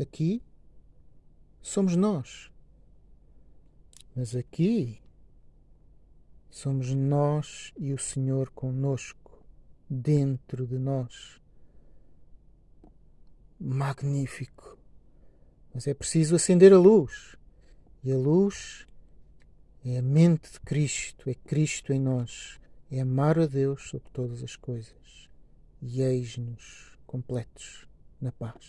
Aqui somos nós. Mas aqui somos nós e o Senhor conosco, dentro de nós. Magnífico. Mas é preciso acender a luz. E a luz é a mente de Cristo, é Cristo em nós, é amar a Deus sobre todas as coisas. E eis-nos completos na paz.